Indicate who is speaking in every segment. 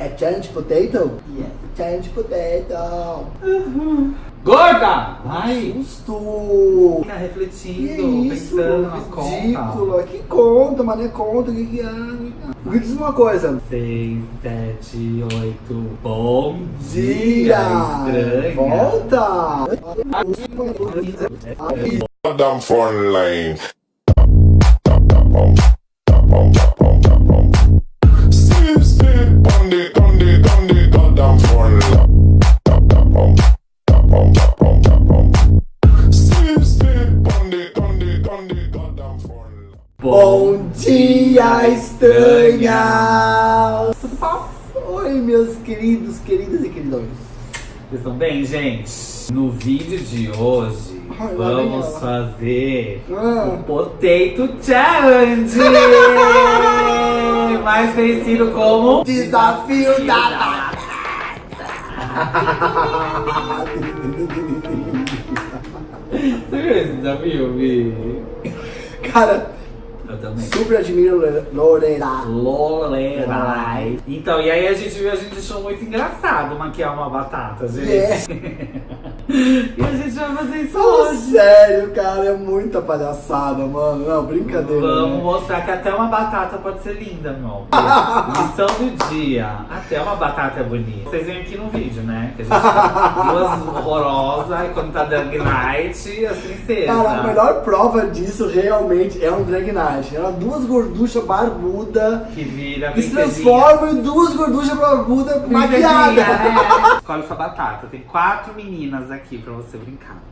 Speaker 1: É challenge potato?
Speaker 2: Yes.
Speaker 1: Challenge potato.
Speaker 2: Gorda! Vai!
Speaker 1: Susto!
Speaker 2: Fica
Speaker 1: Que
Speaker 2: refletindo,
Speaker 1: isso?
Speaker 2: pensando nas contas.
Speaker 1: Ridícula. Que conta, mas não é conta. Que que é? Me diz uma coisa.
Speaker 2: Seis, sete, oito. Bom
Speaker 1: Dia!
Speaker 2: dia, estranha.
Speaker 1: Volta!
Speaker 3: Goddamn phone line.
Speaker 1: Estranha! Oi, meus queridos, queridas e queridões.
Speaker 2: Vocês estão bem, gente? No vídeo de hoje,
Speaker 1: Ai,
Speaker 2: vamos fazer
Speaker 1: Ah.
Speaker 2: o Potato Challenge! Mais conhecido como
Speaker 1: Desafio da
Speaker 2: Você viu esse desafio, Vi?
Speaker 1: Cara,
Speaker 2: também.
Speaker 1: super admiro Lore- Lorena.
Speaker 2: Lorelai. Então, e aí a gente viu, a gente achou muito engraçado maquiar uma batata, gente.
Speaker 1: É.
Speaker 2: e a gente vai fazer isso
Speaker 1: Fala
Speaker 2: hoje.
Speaker 1: sério, cara, é muita palhaçada, mano. Não, brincadeira.
Speaker 2: Vamos
Speaker 1: né?
Speaker 2: mostrar que até uma batata pode ser linda, meu. Lição do dia. Até uma batata é bonita. Vocês veem aqui no vídeo, né? Que a gente tá duas horrorosas e quando tá Drag Night, as princesas.
Speaker 1: Cara, a melhor prova disso realmente é um drag night. Era duas gorduchas barbudas
Speaker 2: Que vira
Speaker 1: que se transformam em duas gorduchas barbudas
Speaker 2: Princesinha,
Speaker 1: maquiadas.
Speaker 2: é. Escolhe sua batata. Tem quatro meninas aqui pra você brincar.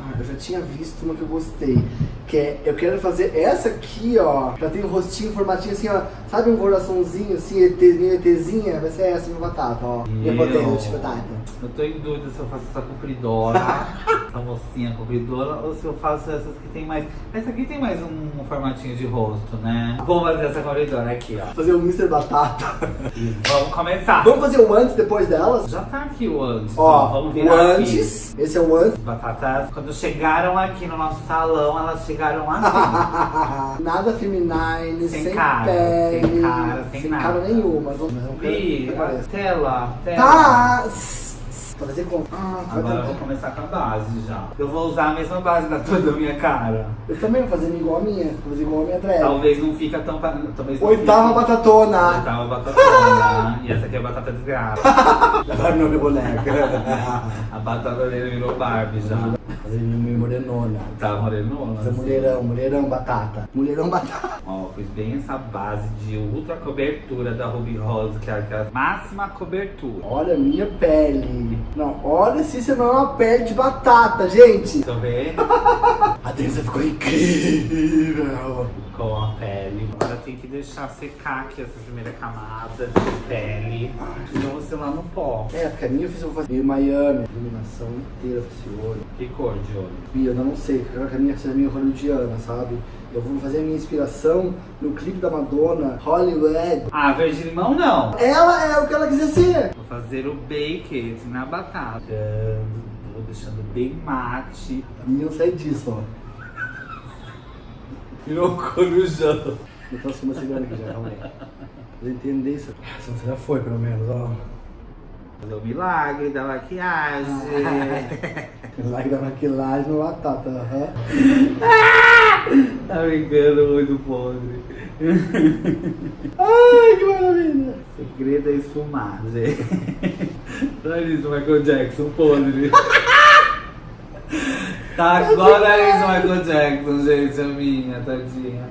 Speaker 1: Ah, Eu já tinha visto uma que eu gostei. Que é, eu quero fazer essa aqui, ó. Já tem um rostinho, formatinho assim, ó. Sabe um coraçãozinho assim, ET, minha ETzinha? Vai ser essa minha batata, ó. Minha
Speaker 2: Meu.
Speaker 1: potato de batata.
Speaker 2: Eu tô em dúvida se eu faço essa compridora, essa mocinha compridora, ou se eu faço essas que tem mais. Essa aqui tem mais um, formatinho de rosto, né? Vamos fazer essa compridora aqui, ó.
Speaker 1: Fazer um Mr. Batata.
Speaker 2: E vamos começar.
Speaker 1: Vamos fazer o antes depois delas?
Speaker 2: Já tá aqui o antes.
Speaker 1: Ó,
Speaker 2: vamos
Speaker 1: o
Speaker 2: virar aqui.
Speaker 1: antes. Esse é o antes.
Speaker 2: As batatas, quando chegaram aqui no nosso salão, elas chegaram assim.
Speaker 1: nada feminine,
Speaker 2: Sem
Speaker 1: sem,
Speaker 2: cara,
Speaker 1: pele,
Speaker 2: sem cara, sem nada.
Speaker 1: cara nenhuma. Vamos não quero apareça.
Speaker 2: tela, tela.
Speaker 1: Tá! Fazer com. Ah, vai
Speaker 2: Agora eu vou começar com a base já. Eu vou usar a mesma base da tua da minha cara.
Speaker 1: Eu também vou fazer igual a minha. Vou fazer igual a minha drag.
Speaker 2: Talvez não fica tão. Talvez não
Speaker 1: Oitava
Speaker 2: fique-
Speaker 1: batatona.
Speaker 2: Oitava batatona. e essa aqui é a batata desgraça.
Speaker 1: Agora não é boneca.
Speaker 2: A batata dele virou Barbie já.
Speaker 1: Fazer minha morenona.
Speaker 2: Tá morenona.
Speaker 1: Fazer
Speaker 2: assim.
Speaker 1: mulherão, mulherão batata. Mulherão batata.
Speaker 2: Ó, fiz bem essa base de ultra cobertura da Ruby Rose, que é a máxima cobertura.
Speaker 1: Olha a minha pele. Não, olha se isso não é uma pele de batata, gente.
Speaker 2: Eu ver.
Speaker 1: A Denisa ficou incrível.
Speaker 2: Com a pele. Agora tem que deixar secar aqui essa primeira camada de pele. Senão você lá no pó.
Speaker 1: É, porque a minha eu fiz, eu vou fazer Miami. Iluminação inteira pra esse olho.
Speaker 2: Que cor de olho?
Speaker 1: Bia, eu não sei, eu que a minha seja meio hollywoodiana, sabe? Eu vou fazer a minha inspiração no clipe da Madonna, Hollywood.
Speaker 2: Ah, verde limão não.
Speaker 1: Ela é o que ela quiser ser.
Speaker 2: Vou fazer o baked na batata. Vou deixando bem mate.
Speaker 1: A minha não sai disso, ó.
Speaker 2: Virou corujão.
Speaker 1: Eu trouxe uma segunda aqui já, calma aí. Pra entender isso. Essa você já foi, pelo menos, ó.
Speaker 2: Fazer o milagre da maquiagem.
Speaker 1: Like da maquilagem no batata, aham.
Speaker 2: tá brincando muito podre.
Speaker 1: Ai, que maravilha.
Speaker 2: Segredo é esfumar, gente. Olha isso, Michael Jackson podre. Tá agora isso, Michael Jackson, gente, a minha, tadinha.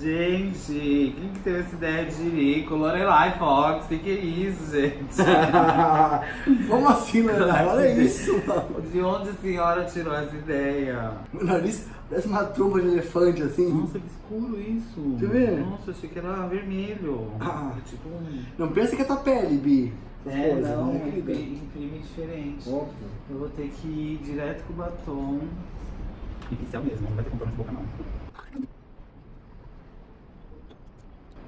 Speaker 2: Gente, quem que teve essa ideia de jirico? Lorelai Fox, que que é isso, gente?
Speaker 1: Como assim, né? Olha isso, mano.
Speaker 2: De onde a senhora tirou essa ideia?
Speaker 1: Meu nariz parece uma tromba de elefante, assim.
Speaker 2: Nossa, que escuro isso.
Speaker 1: Deixa eu ver.
Speaker 2: Nossa, achei que era vermelho.
Speaker 1: Ah.
Speaker 2: É tipo um...
Speaker 1: Não pensa que é tua pele, Bi.
Speaker 2: É,
Speaker 1: coisas,
Speaker 2: não,
Speaker 1: né,
Speaker 2: imprime imprime diferente.
Speaker 1: Óbvio.
Speaker 2: Eu vou ter que ir direto com o batom. E pincel mesmo, não vai ter contorno de boca não.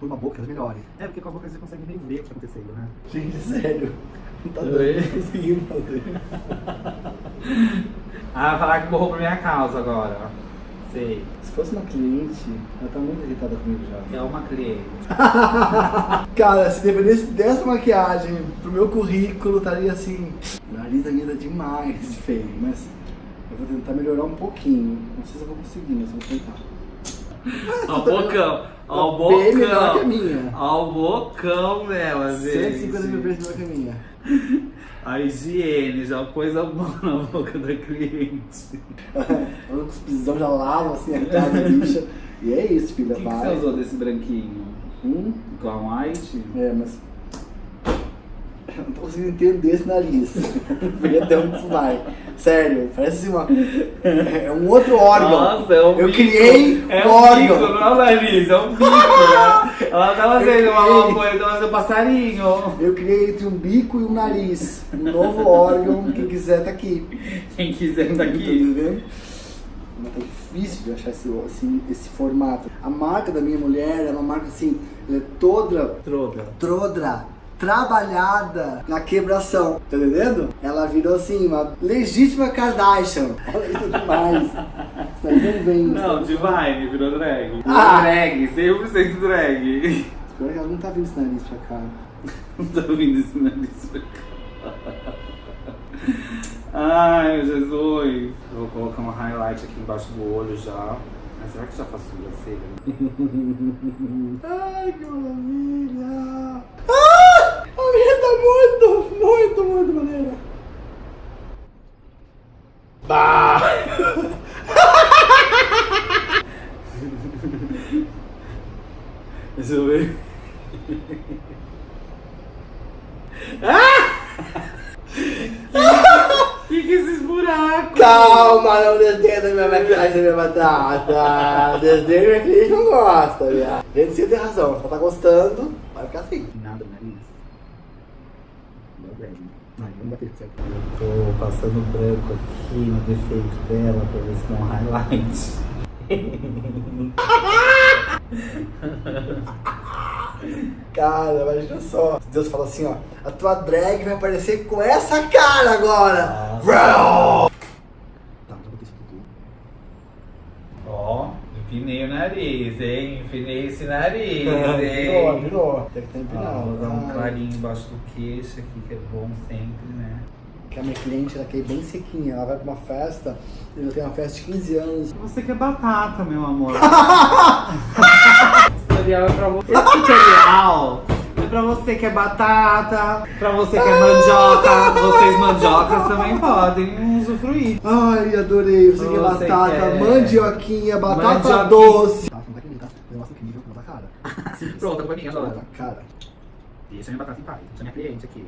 Speaker 1: Por uma boca, é melhor.
Speaker 2: É, porque com a boca você consegue meio ver o que tá acontecendo, né?
Speaker 1: Gente, sério. Não tá dando, conseguindo fazer.
Speaker 2: Ah, vai falar que borrou por minha causa agora. Sei.
Speaker 1: Se fosse uma cliente, ela tá muito irritada comigo já.
Speaker 2: É uma cliente.
Speaker 1: Cara, se dependesse dessa maquiagem pro meu currículo, estaria assim. O nariz da minha tá demais feio, mas eu vou tentar melhorar um pouquinho. Não sei se eu vou conseguir, mas eu vou tentar.
Speaker 2: Ó o bocão. Ó o
Speaker 1: Bem melhor que a
Speaker 2: bocão.
Speaker 1: minha.
Speaker 2: Ó o bocão dela, gente.
Speaker 1: 150 mil vezes melhor que a minha.
Speaker 2: A higiene, já coisa boa na boca da cliente.
Speaker 1: Com os pisão já lavo assim a cara da bicha. E é isso,
Speaker 2: O
Speaker 1: filha.
Speaker 2: que, que
Speaker 1: vai.
Speaker 2: você usou desse branquinho?
Speaker 1: Hum?
Speaker 2: Clown White?
Speaker 1: É, mas. Eu não tô conseguindo entender esse nariz. Ver até onde isso vai. Sério, parece uma. É um outro órgão.
Speaker 2: Nossa, é um
Speaker 1: Eu
Speaker 2: bico.
Speaker 1: criei
Speaker 2: é
Speaker 1: um órgão.
Speaker 2: bico, não é o nariz, é um bico, né? Ela tá fazendo
Speaker 1: Eu
Speaker 2: uma coisa, tá fazendo um passarinho.
Speaker 1: Eu criei entre um bico e um nariz. Um novo órgão. Quem quiser tá aqui.
Speaker 2: Quem quiser tá
Speaker 1: Tá
Speaker 2: aqui.
Speaker 1: entendendo? Mas tá difícil de achar esse, esse, esse formato. A marca da minha mulher é uma marca assim, ela é toda
Speaker 2: Troca.
Speaker 1: trodra, trabalhada na quebração, tá entendendo? Ela virou assim, uma legítima Kardashian. Olha isso demais. Isso aí não vem.
Speaker 2: Não, Divine virou drag.
Speaker 1: Ah!
Speaker 2: Drag, 100% drag.
Speaker 1: Pior que ela não tá vindo esse nariz pra cá.
Speaker 2: Não tá ouvindo esse nariz pra cá. Ai, Jesus. Eu vou colocar uma highlight aqui embaixo do olho já. Mas será que já faço sobrancelha?
Speaker 1: Ai, que maravilha! Ah! A minha tá muito, muito, muito maneira. Bah!
Speaker 2: Deixa eu ver. ah! que que é esses buracos?
Speaker 1: Calma, não desdenha da minha minha batata. Desdenha minha cliente não gosta, viado. Gente, você tem razão. Se ela tá gostando, vai ficar assim.
Speaker 2: Nada, nariz. Meu bem.
Speaker 1: Ai, vamos bater certo.
Speaker 2: Eu tô passando branco aqui no defeito dela pra ver se dá um highlight.
Speaker 1: Cara, imagina só. Deus fala assim, ó. A tua drag vai aparecer com essa cara agora. Vrau! Tá, já botei isso tudo.
Speaker 2: Ó, empinei o nariz, hein? Empinei esse nariz,
Speaker 1: Virou,
Speaker 2: hein?
Speaker 1: virou. Deve estar
Speaker 2: Ó,
Speaker 1: empinado.
Speaker 2: vou dar um clarinho embaixo do queixo aqui, que é bom sempre, né?
Speaker 1: Que a minha cliente, ela quer ir bem sequinha. Ela vai pra uma festa, eu tenho uma festa de 15 anos.
Speaker 2: Você quer batata, meu amor. Esse tutorial é pra você. Esse tutorial é pra você que é batata, pra você que é mandioca. Vocês mandiocas também podem usufruir.
Speaker 1: Ai, adorei. Você quer
Speaker 2: Você
Speaker 1: batata,
Speaker 2: quer-
Speaker 1: mandioquinha, batata
Speaker 2: Mandioquinha.
Speaker 1: doce. Tá, não vai querer, tá? O negócio incrível que não tá cara.
Speaker 2: Pronto, pra mim
Speaker 1: Não
Speaker 2: agora.
Speaker 1: tá cara.
Speaker 2: Deixa minha batata em paz. Deixa minha cliente aqui.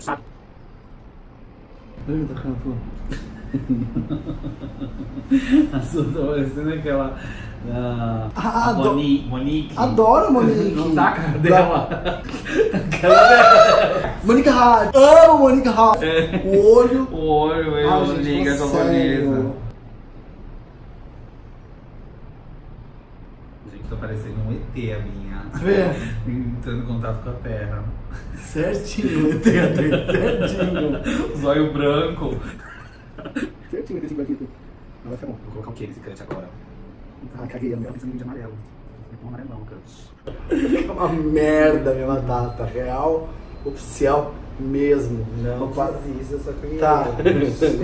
Speaker 2: Sabe?
Speaker 1: Ai, tá canto.
Speaker 2: A sua tá parecendo aquela. ah,
Speaker 1: Ah,
Speaker 2: Moni- Monique.
Speaker 1: Adoro Monique.
Speaker 2: Não tá a cara dela. A cara dela.
Speaker 1: Monica Hart. Amo Monica Hart.
Speaker 2: É.
Speaker 1: O olho.
Speaker 2: O olho, eu
Speaker 1: Ai, gente,
Speaker 2: liga
Speaker 1: fala
Speaker 2: japonesa. Tá parecendo um ET a minha.
Speaker 1: Vê?
Speaker 2: Entrando em contato com a terra.
Speaker 1: Certinho, entendo. Certinho.
Speaker 2: Zóio branco.
Speaker 1: Certinho, esse aqui. Não vai ficar bom.
Speaker 2: Vou colocar o que nesse cut agora?
Speaker 1: Ah, caguei.
Speaker 2: Eu tô pensando em de amarelo. Vou pôr um amarelão, cut.
Speaker 1: Fica uma merda minha batata. Real, oficial mesmo.
Speaker 2: Não
Speaker 1: Opa.
Speaker 2: desista, eu só queria.
Speaker 1: Tá.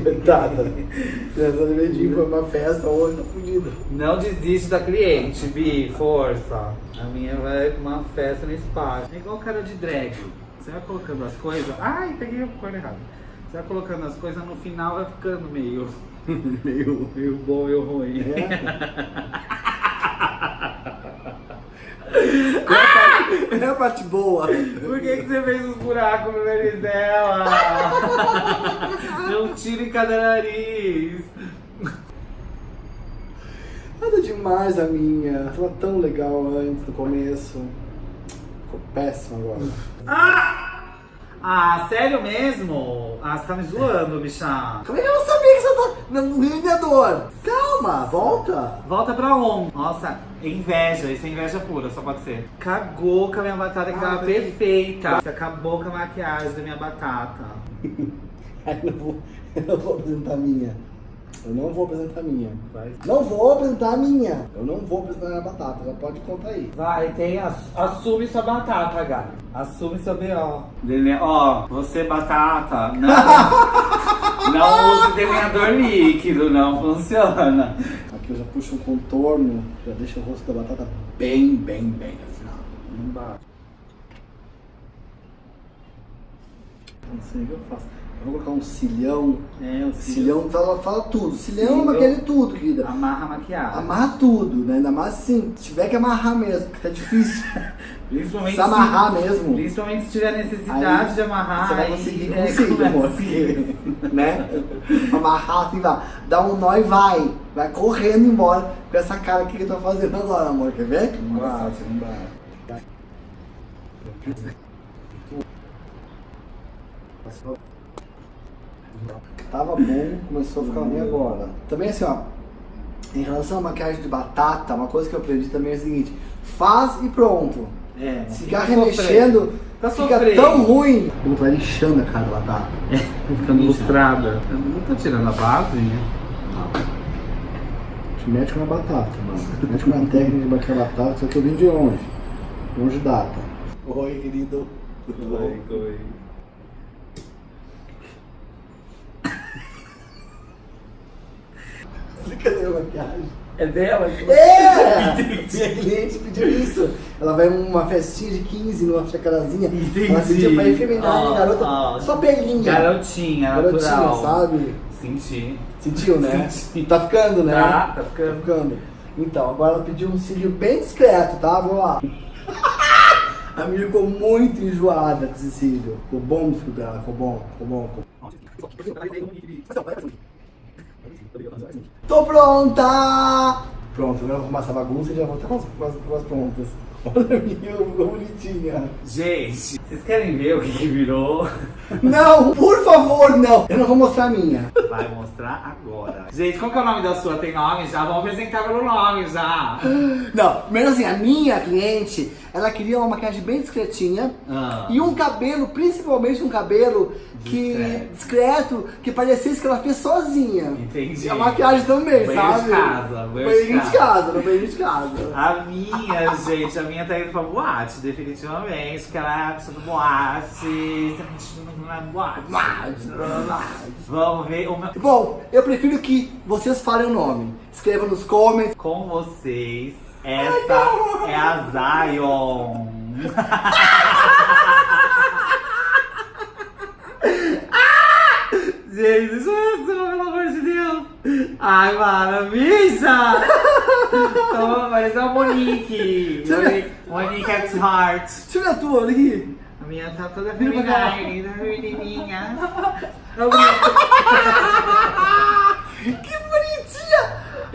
Speaker 1: Coitada. Em vir pra uma festa, olho tá fudido.
Speaker 2: Não desiste da cliente, Bi, força. A minha vai pra uma festa no espaço. É igual cara de drag. Você vai colocando as coisas. Ai, peguei a cor errada. Você vai colocando as coisas, no final vai ficando meio. meio, meio bom, meio ruim.
Speaker 1: É a parte boa.
Speaker 2: Por que, que você fez os buracos no nariz dela? Não tira em cada nariz.
Speaker 1: Nada demais a minha. Tava tão legal antes, no começo. Ficou péssimo agora.
Speaker 2: Ah, sério mesmo? Ah, você tá me zoando, bicha.
Speaker 1: Como é que eu não sabia que você tá no revendedor? Calma, volta.
Speaker 2: Volta pra on. Nossa, inveja, isso é inveja pura, só pode ser. Cagou com a minha batata que
Speaker 1: Ah,
Speaker 2: tava
Speaker 1: peraí.
Speaker 2: perfeita. Você acabou com a maquiagem da minha batata.
Speaker 1: Ai, não vou, eu não vou apresentar a minha. Eu não vou apresentar a minha.
Speaker 2: Vai.
Speaker 1: Não vou apresentar a minha. Eu não vou apresentar a minha batata. Já pode contar aí.
Speaker 2: Vai, tem. ass- Assume sua batata, Gabi. Assume seu B.O. Dele- Ó, você batata, não. não use delineador líquido, não funciona.
Speaker 1: Aqui eu já puxo um contorno. Já deixo o rosto da batata bem, bem, bem no final.
Speaker 2: Embaixo.
Speaker 1: Não sei o que eu faço. Vou colocar um cilhão.
Speaker 2: É, o
Speaker 1: Cilhão fala, fala tudo. Cilhão é
Speaker 2: Cilhão.
Speaker 1: maquiagem tudo, querida.
Speaker 2: Amarra a maquiagem.
Speaker 1: Amarra tudo, né? Ainda mais assim, se tiver que amarrar mesmo, que tá difícil.
Speaker 2: Principalmente
Speaker 1: Se amarrar mesmo.
Speaker 2: Principalmente se tiver necessidade
Speaker 1: Aí
Speaker 2: de amarrar.
Speaker 1: Você vai
Speaker 2: aí
Speaker 1: conseguir
Speaker 2: é,
Speaker 1: consigo,
Speaker 2: começa.
Speaker 1: amor. porque, né? Amarrar assim, vai. Dá um nó e vai. Vai correndo embora com essa cara aqui que eu tô fazendo agora, amor. Quer ver?
Speaker 2: Embaixo, embaixo.
Speaker 1: Tava bom, começou a ficar ruim agora. Também assim, ó. Em relação à maquiagem de batata, uma coisa que eu aprendi também é o seguinte: faz e pronto.
Speaker 2: É,
Speaker 1: ficar remexendo,
Speaker 2: Tá
Speaker 1: fica
Speaker 2: sofrendo.
Speaker 1: tão ruim. Como vai lixando a cara da batata.
Speaker 2: Ficando lustrada. Eu não tô tirando a base.
Speaker 1: Te mete com a batata, mano. Mete com a técnica de bater a batata, só que eu vim de longe. Longe data. Oi, querido. Tudo
Speaker 2: Oi, oi. É dela?
Speaker 1: É! Minha cliente pediu isso. Ela vai numa festinha de 15 numa chacarazinha.
Speaker 2: Entendi.
Speaker 1: Ela pediu pra ir feminar,
Speaker 2: Ah,
Speaker 1: garota.
Speaker 2: ah.
Speaker 1: Só pelinha.
Speaker 2: Garotinha,
Speaker 1: Garotinha,
Speaker 2: natural.
Speaker 1: sabe?
Speaker 2: Senti.
Speaker 1: Sentiu, né?
Speaker 2: Senti.
Speaker 1: Tá ficando, né?
Speaker 2: Tá, tá
Speaker 1: Tá
Speaker 2: ficando.
Speaker 1: ficando. Então, agora ela pediu um cílio bem discreto, tá? Vamos lá. A minha ficou muito enjoada com esse cílio. Ficou bom o fio dela, ficou bom, ficou bom. Ficou... Tô pronta! Pronto, agora eu vou arrumar essa bagunça e já vou estar com as, com as, com as prontas. Olha a minha, ficou bonitinha.
Speaker 2: Gente, vocês querem ver o que, que virou?
Speaker 1: Não, por favor, não! Eu não vou mostrar a minha.
Speaker 2: Vai mostrar agora. Gente, qual que é o nome da sua? Tem nome já? Vamos apresentar pelo nome já.
Speaker 1: Não, primeiro assim, a minha cliente, ela queria uma maquiagem bem discretinha.
Speaker 2: Ah.
Speaker 1: E um cabelo, principalmente um cabelo que
Speaker 2: Discreto.
Speaker 1: discreto, que parecesse que ela fez sozinha.
Speaker 2: Entendi.
Speaker 1: E a maquiagem também,
Speaker 2: Banheiro
Speaker 1: sabe?
Speaker 2: de casa, banheiro de
Speaker 1: Banheiro de
Speaker 2: casa.
Speaker 1: casa, no de casa.
Speaker 2: A minha, gente, a minha tá indo pra boate, definitivamente. Porque ela é a pessoa do boate. Não é boate. Vamos ver o meu.
Speaker 1: Bom, eu prefiro que vocês falem o nome. Escreva nos comments.
Speaker 2: Com vocês, essa é a Zion. Gente, deixa eu ver, pelo amor de Deus. Ai, maravilha! Então, parece uma Monique. Monique, Monique at Heart.
Speaker 1: Deixa eu ver a tua, olha aqui.
Speaker 2: A minha tá toda feminina, toda menininha.
Speaker 1: Que!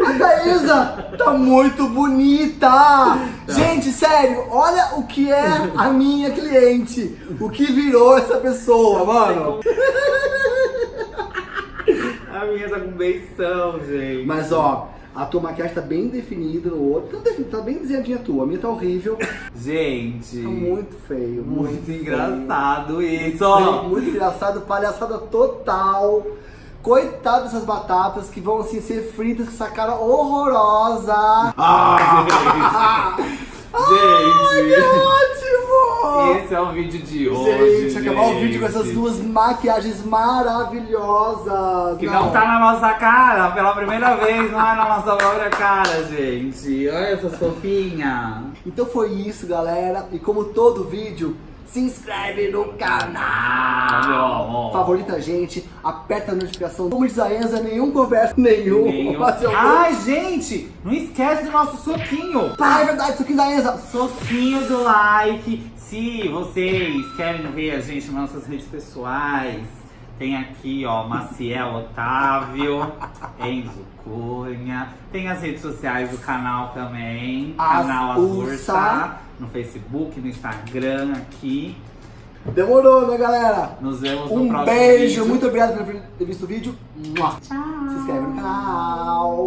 Speaker 1: A tá muito bonita! Gente, sério, olha o que é a minha cliente. O que virou essa pessoa, mano.
Speaker 2: A minha tá com beição, gente.
Speaker 1: Mas ó, a tua maquiagem tá bem definida no outro. Tá, tá bem desenhadinha a tua. A minha tá horrível.
Speaker 2: Gente.
Speaker 1: Tá muito feio.
Speaker 2: Muito
Speaker 1: feio.
Speaker 2: engraçado isso.
Speaker 1: Feio, Muito engraçado, palhaçada total. Coitado dessas batatas que vão assim ser fritas com essa cara horrorosa.
Speaker 2: Ah,
Speaker 1: Ai,
Speaker 2: gente.
Speaker 1: que ótimo!
Speaker 2: Esse é o vídeo de hoje.
Speaker 1: Gente, acabar o vídeo com essas
Speaker 2: gente.
Speaker 1: duas maquiagens maravilhosas.
Speaker 2: Que não. tá na nossa cara, pela primeira vez, não é na nossa própria cara, gente. Olha essa fofinha.
Speaker 1: Então foi isso, galera. E como todo vídeo, se inscreve no canal. Favorita a gente, aperta a notificação. Como diz a Enza, nenhum conversa nenhum.
Speaker 2: Nenhum. Ai, gente, não esquece do nosso soquinho.
Speaker 1: Ah, é verdade, aqui da Enza.
Speaker 2: Soquinho do like. Se vocês querem ver a gente nas nossas redes pessoais, tem aqui, ó, Maciel Otávio, Enzo Cunha. Tem as redes sociais do canal também.
Speaker 1: As
Speaker 2: canal
Speaker 1: Ursa.
Speaker 2: Azursa. No Facebook, no Instagram, aqui.
Speaker 1: Demorou, né, galera?
Speaker 2: Nos vemos no
Speaker 1: Um
Speaker 2: próximo
Speaker 1: beijo,
Speaker 2: vídeo.
Speaker 1: muito obrigado por ter visto o vídeo. Mua. Se inscreve no canal.